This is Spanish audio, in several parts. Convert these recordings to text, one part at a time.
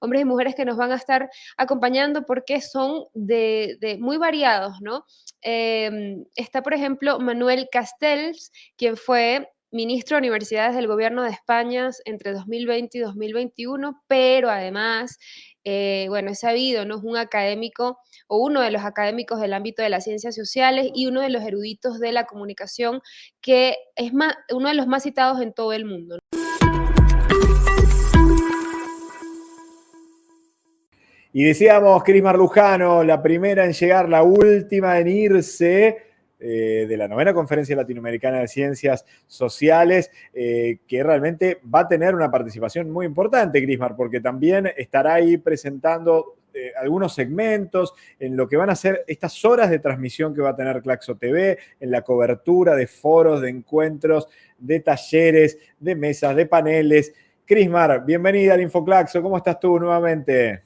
hombres y mujeres que nos van a estar acompañando porque son de, muy variados, ¿no? Em, está, por ejemplo, Manuel Castells, quien fue ministro de Universidades del Gobierno de España entre 2020 y 2021, pero además, eh, bueno, es sabido, ¿no? Es un académico o uno de los académicos del ámbito de las ciencias sociales y uno de los eruditos de la comunicación que es uno de los más citados en todo el mundo. Y decíamos, Cris Marlujano, la primera en llegar, la última en irse eh, de la novena Conferencia Latinoamericana de Ciencias Sociales, eh, que realmente va a tener una participación muy importante, Crismar, porque también estará ahí presentando eh, algunos segmentos en lo que van a ser estas horas de transmisión que va a tener Claxo TV, en la cobertura de foros, de encuentros, de talleres, de mesas, de paneles. Crismar, bienvenida al InfoClaxo, ¿cómo estás tú nuevamente?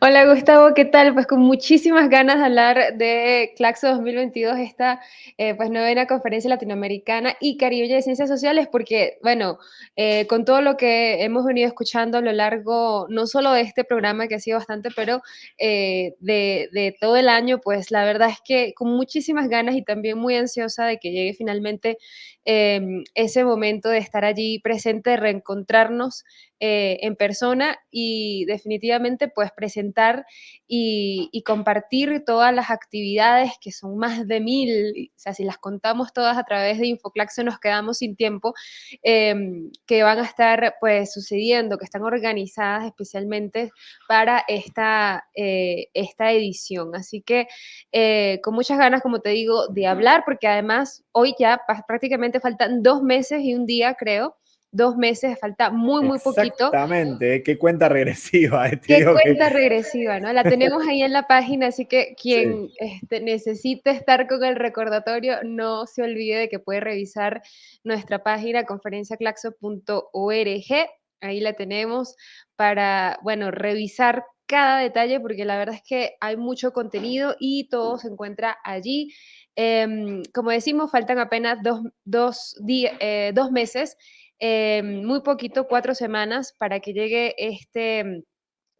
Hola Gustavo, ¿qué tal? Pues con muchísimas ganas de hablar de Claxo 2022, esta eh, pues novena conferencia latinoamericana y caribeña de ciencias sociales, porque bueno, eh, con todo lo que hemos venido escuchando a lo largo, no solo de este programa que ha sido bastante, pero eh, de, todo el año, pues la verdad es que con muchísimas ganas y también muy ansiosa de que llegue finalmente ese momento de estar allí presente, de reencontrarnos eh, en persona y definitivamente pues presentar y, compartir todas las actividades que son más de mil, o sea, si las contamos todas a través de Infoclaxo nos quedamos sin tiempo, em, que van a estar pues sucediendo, que están organizadas especialmente para esta, eh, esta edición. Así que eh, con muchas ganas, como te digo, de hablar, porque además hoy ya prácticamente faltan dos meses y un día, creo, dos meses, falta muy, muy poquito. Exactamente, qué cuenta regresiva. Eh, qué cuenta regresiva, ¿no? La tenemos ahí en la página, así que quien este, necesite estar con el recordatorio, no se olvide de que puede revisar nuestra página conferenciaclaxo.org, ahí la tenemos para, bueno, revisar cada detalle, porque la verdad es que hay mucho contenido y todo se encuentra allí. Em, como decimos, faltan apenas dos, dos, eh, dos meses eh, muy poquito, cuatro semanas, para que llegue este,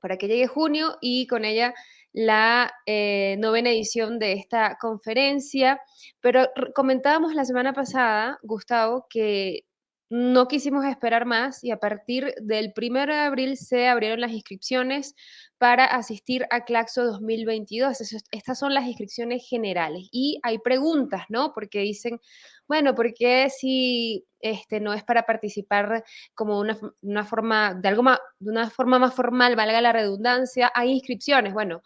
para que llegue junio y con ella la eh, novena edición de esta conferencia. Pero comentábamos la semana pasada, Gustavo, que no quisimos esperar más y a partir del 1 de abril se abrieron las inscripciones para asistir a Claxo 2022. Estas son las inscripciones generales y hay preguntas, ¿no? Porque dicen, bueno, ¿por qué si este, no es para participar como una, forma, de algo más, de una forma más formal, valga la redundancia, hay inscripciones? Bueno,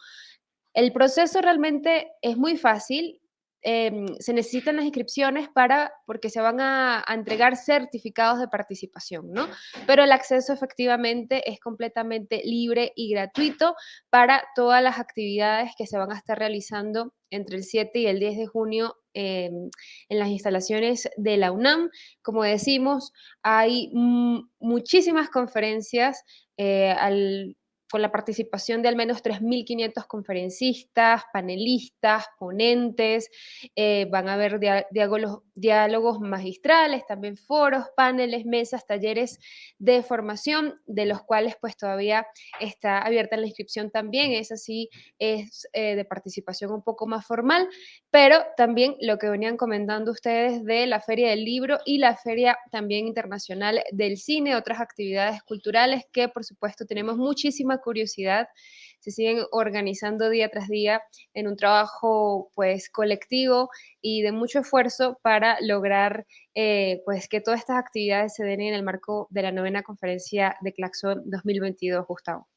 el proceso realmente es muy fácil Em, se necesitan las inscripciones para, porque se van a, entregar certificados de participación, ¿no? Pero el acceso efectivamente es completamente libre y gratuito para todas las actividades que se van a estar realizando entre el 7 y el 10 de junio em, en las instalaciones de la UNAM. Como decimos, hay muchísimas conferencias eh, con la participación de al menos 3.500 conferencistas, panelistas, ponentes, eh, van a haber diálogos, diálogos magistrales, también foros, paneles, mesas, talleres de formación, de los cuales pues todavía está abierta la inscripción también, es así, es eh, de participación un poco más formal, pero también lo que venían comentando ustedes de la Feria del Libro y la Feria también Internacional del Cine, otras actividades culturales que por supuesto tenemos muchísima curiosidad, se siguen organizando día tras día en un trabajo pues colectivo y de mucho esfuerzo para lograr eh, pues que todas estas actividades se den en el marco de la novena conferencia de Claxon 2022, Gustavo.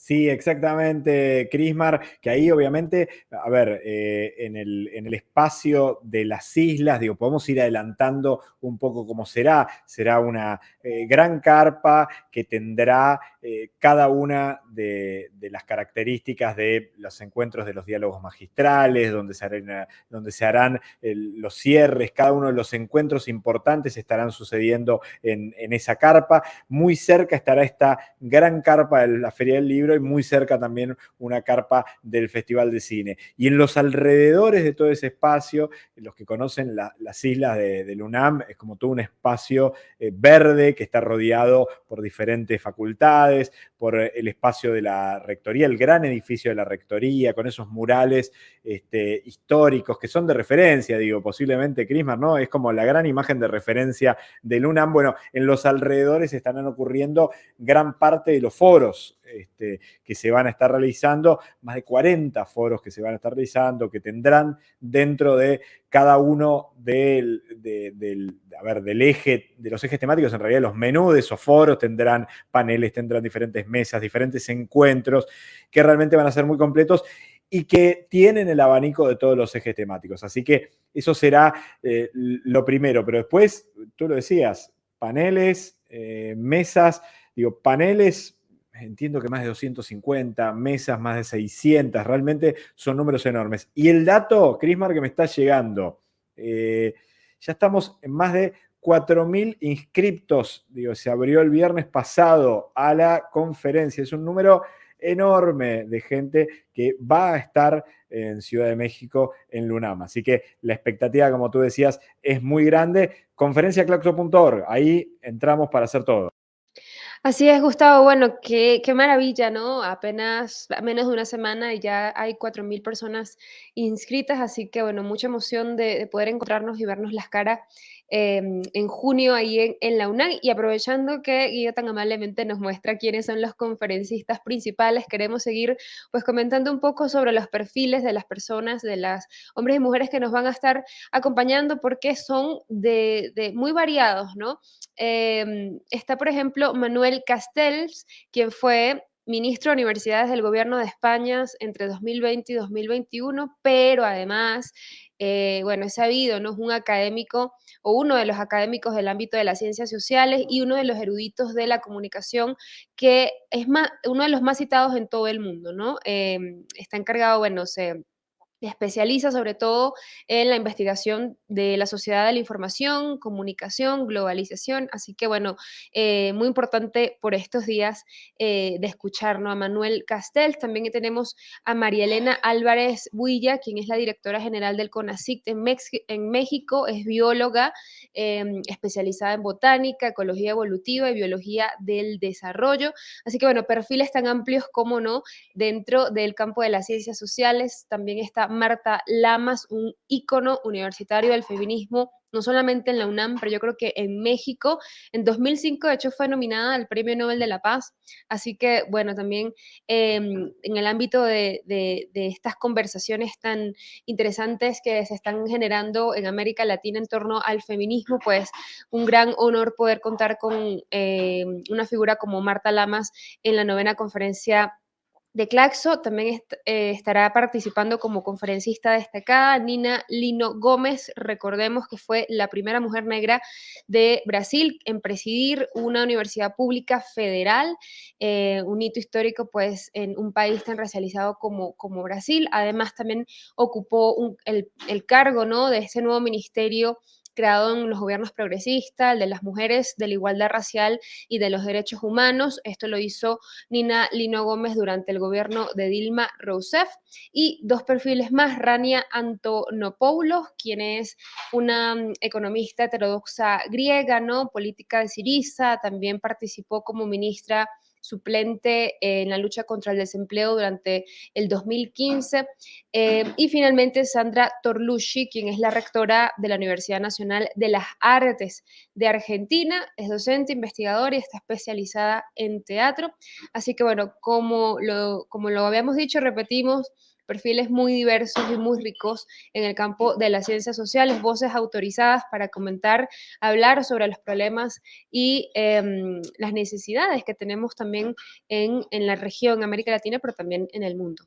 Sí, exactamente, Crismar, que ahí obviamente, a ver, eh, en, el, en, el, espacio de las islas, digo, podemos ir adelantando un poco cómo será. Será una eh, gran carpa que tendrá eh, cada una de, las características de los encuentros de los diálogos magistrales, donde se harán, donde se harán los cierres, cada uno de los encuentros importantes estarán sucediendo en, en esa carpa. Muy cerca estará esta gran carpa de la Feria del Libro libro y muy cerca también una carpa del Festival de Cine. Y en los alrededores de todo ese espacio, los que conocen las islas de, del UNAM, es como todo un espacio eh, verde que está rodeado por diferentes facultades, por el espacio de la rectoría, el gran edificio de la rectoría, con esos murales este, históricos que son de referencia, digo, posiblemente Crismar, ¿no? Es como la gran imagen de referencia del UNAM. Bueno, en los alrededores estarán ocurriendo gran parte de los foros este, que se van a estar realizando, más de 40 foros que se van a estar realizando, que tendrán dentro de cada uno del, ver, del eje, de los ejes temáticos, en realidad los menús de esos foros tendrán paneles, tendrán diferentes mesas, diferentes encuentros, que realmente van a ser muy completos y que tienen el abanico de todos los ejes temáticos. Así que eso será eh, lo primero, pero después, tú lo decías, paneles, eh, mesas, digo, paneles entiendo que más de 250, mesas más de 600, realmente son números enormes. Y el dato, Crismar, que me está llegando, eh, ya estamos en más de 4.000 inscriptos, digo, se abrió el viernes pasado a la conferencia, es un número enorme de gente que va a estar en Ciudad de México en Lunam. Así que la expectativa, como tú decías, es muy grande. Conferenciaclaxo.org, ahí entramos para hacer todo. Así es, Gustavo. Bueno, qué, qué maravilla, ¿no? Apenas menos de una semana y ya hay 4.000 personas inscritas, así que bueno, mucha emoción de, de poder encontrarnos y vernos las caras Em, en junio ahí en, la UNAM y aprovechando que Guido tan amablemente nos muestra quiénes son los conferencistas principales, queremos seguir pues comentando un poco sobre los perfiles de las personas, de las hombres y mujeres que nos van a estar acompañando porque son de, muy variados, ¿no? Em, está, por ejemplo, Manuel Castells, quien fue ministro de Universidades del Gobierno de España entre 2020 y 2021, pero además, eh, bueno, es sabido, ¿no? Es un académico o uno de los académicos del ámbito de las ciencias sociales y uno de los eruditos de la comunicación que es uno de los más citados en todo el mundo, ¿no? Em, está encargado, bueno, se especializa sobre todo en la investigación de la sociedad de la información, comunicación, globalización. Así que bueno, eh, muy importante por estos días eh, de escucharnos a Manuel Castells. También tenemos a María Elena Álvarez Builla, quien es la directora general del CONACIC en, en México, es bióloga em, especializada en botánica, ecología evolutiva y biología del desarrollo. Así que bueno, perfiles tan amplios como no dentro del campo de las ciencias sociales. También está Marta Lamas, un ícono universitario del feminismo, no solamente en la UNAM, pero yo creo que en México. En 2005, de hecho, fue nominada al Premio Nobel de la Paz. Así que, bueno, también em, en el ámbito de, estas conversaciones tan interesantes que se están generando en América Latina en torno al feminismo, pues un gran honor poder contar con em, una figura como Marta Lamas en la novena conferencia de Claxo también eh, estará participando como conferencista destacada Nina Lino Gómez, recordemos que fue la primera mujer negra de Brasil en presidir una universidad pública federal, eh, un hito histórico pues en un país tan racializado como, como Brasil. Además también ocupó el, el, cargo ¿no? de ese nuevo ministerio creado en los gobiernos progresistas, el de las mujeres, de la igualdad racial y de los derechos humanos. Esto lo hizo Nina Lino Gómez durante el gobierno de Dilma Rousseff. Y dos perfiles más, Rania Antonopoulos, quien es una mm, economista heterodoxa griega, ¿no? Política de Siriza, también participó como ministra suplente en la lucha contra el desempleo durante el 2015. Eh, y finalmente Sandra Torlucci, quien es la rectora de la Universidad Nacional de las Artes de Argentina, es docente, investigadora y está especializada en teatro. Así que bueno, como lo, como lo habíamos dicho, repetimos, perfiles muy diversos y muy ricos en el campo de las ciencias sociales, voces autorizadas para comentar, hablar sobre los problemas y em, las necesidades que tenemos también en, la región, América Latina, pero también en el mundo.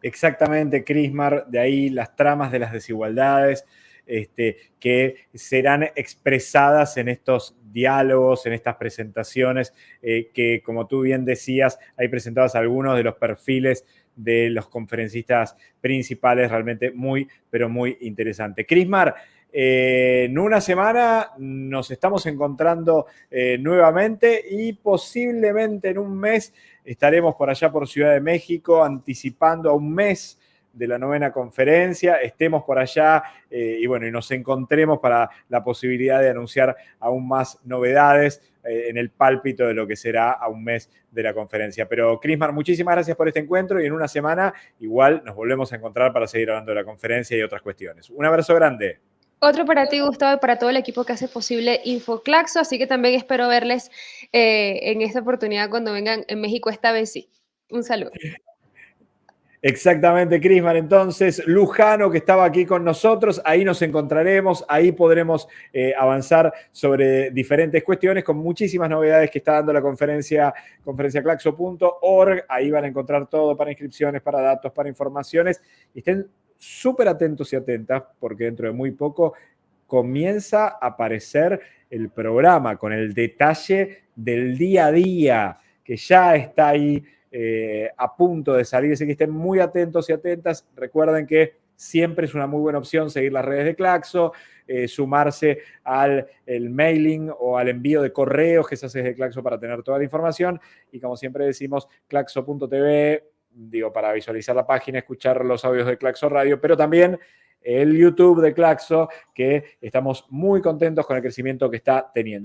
Exactamente, Crismar, de ahí las tramas de las desigualdades, este, que serán expresadas en estos diálogos, en estas presentaciones, eh, que como tú bien decías, hay presentados algunos de los perfiles de los conferencistas principales, realmente muy, pero muy interesante. Crismar, eh, en una semana nos estamos encontrando eh, nuevamente y posiblemente en un mes estaremos por allá por Ciudad de México anticipando a un mes de la novena conferencia, estemos por allá eh, y bueno, y nos encontremos para la posibilidad de anunciar aún más novedades eh, en el pálpito de lo que será a un mes de la conferencia. Pero Crismar, muchísimas gracias por este encuentro y en una semana igual nos volvemos a encontrar para seguir hablando de la conferencia y otras cuestiones. Un abrazo grande. Otro para ti, Gustavo, y para todo el equipo que hace posible InfoClaxo, así que también espero verles eh, en esta oportunidad cuando vengan en México esta vez sí. Un saludo. Exactamente, Crisman. Entonces, Lujano, que estaba aquí con nosotros, ahí nos encontraremos, ahí podremos eh, avanzar sobre diferentes cuestiones con muchísimas novedades que está dando la conferencia, conferenciaclaxo.org. Ahí van a encontrar todo para inscripciones, para datos, para informaciones. Y estén súper atentos y atentas, porque dentro de muy poco comienza a aparecer el programa con el detalle del día a día, que ya está ahí eh, a punto de salir, así que estén muy atentos y atentas. Recuerden que siempre es una muy buena opción seguir las redes de Claxo, eh, sumarse al el mailing o al envío de correos que se hace desde Claxo para tener toda la información. Y como siempre decimos, claxo.tv, digo, para visualizar la página, escuchar los audios de Claxo Radio, pero también el YouTube de Claxo, que estamos muy contentos con el crecimiento que está teniendo.